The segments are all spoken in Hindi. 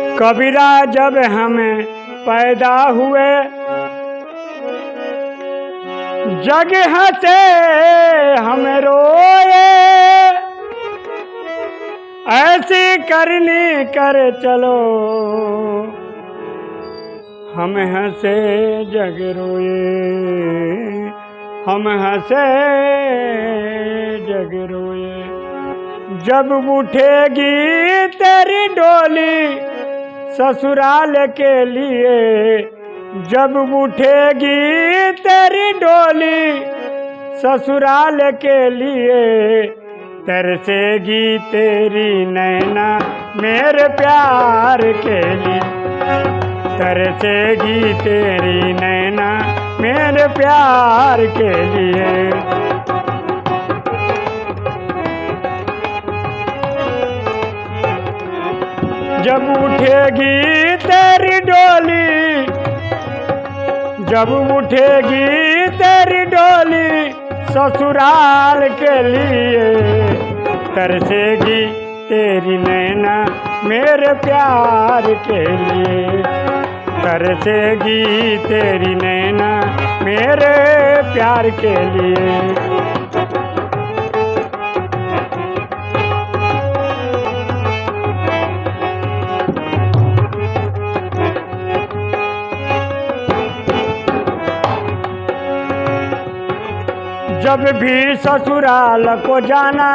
कबीरा जब हम पैदा हुए, जग से हम रोए। ऐसी करनी कर चलो, हम हंसे जग रोए। हम हंसे जग रोए। जब उठेगी तेरी डोली ससुराल के लिए, जब उठेगी तेरी डोली, ससुराल के लिए तरसेगी तेरी नैना मेरे प्यार के लिए। तरसेगी तेरी नैना मेरे प्यार के लिए। जब उठेगी तेरी डोली, जब उठेगी तेरी डोली ससुराल के लिए, तरसेगी तेरी नैना मेरे प्यार के लिए। तरसेगी तेरी नैना मेरे प्यार के लिए। जब भी ससुराल को जाना,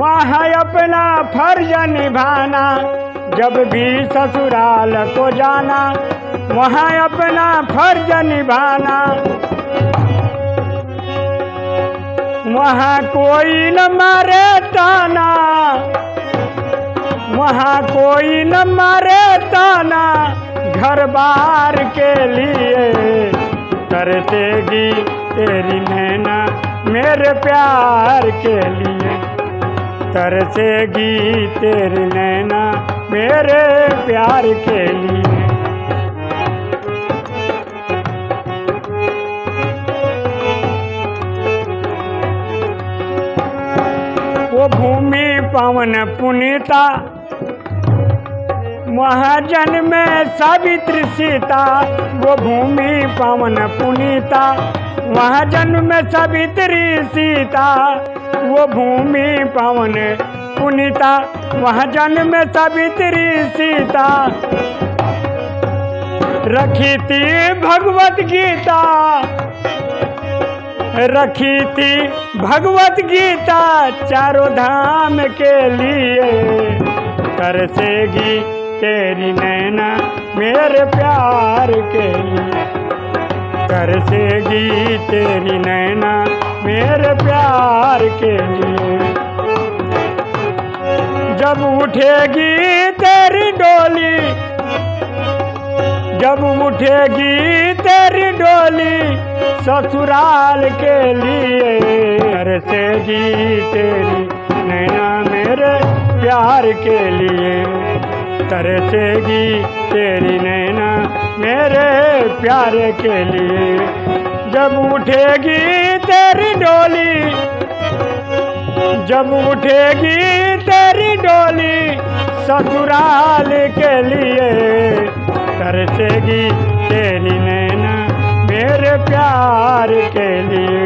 वहाँ अपना फ़र्ज़ निभाना। जब भी ससुराल को जाना, वहाँ अपना फ़र्ज़ निभाना। वहाँ कोई न मारे ताना, वहाँ कोई न मारे ताना। घर बार के लिए तरसेगी तेरी नैना मेरे प्यार के लिए। तरसेगी तेरी नैना मेरे प्यार के लिए। वो भूमि पवन पुनीता वहाँ जन्म सावित्री सीता वो भूमि पवन पुनीता। वहाँ जन्म सावित्री सीता वो भूमि पवन पुनीता। वहाँ जन्म सावित्री सीता। रखी थी भगवत गीता। रखी थी भगवत गीता चारों धाम के लिए। तरसेगी तेरी नैना मेरे प्यार के लिए। तरसेगी तेरी नैना मेरे प्यार के लिए। जब उठेगी तेरी डोली, जब उठेगी तेरी डोली ससुराल के लिए। तरसेगी तेरी नैना मेरे प्यार के लिए। तरसेगी तेरी नैना मेरे प्यार के लिए। जब उठेगी तेरी डोली, जब उठेगी तेरी डोली ससुराल के लिए। तरसेगी तेरी नैना मेरे प्यार के लिए।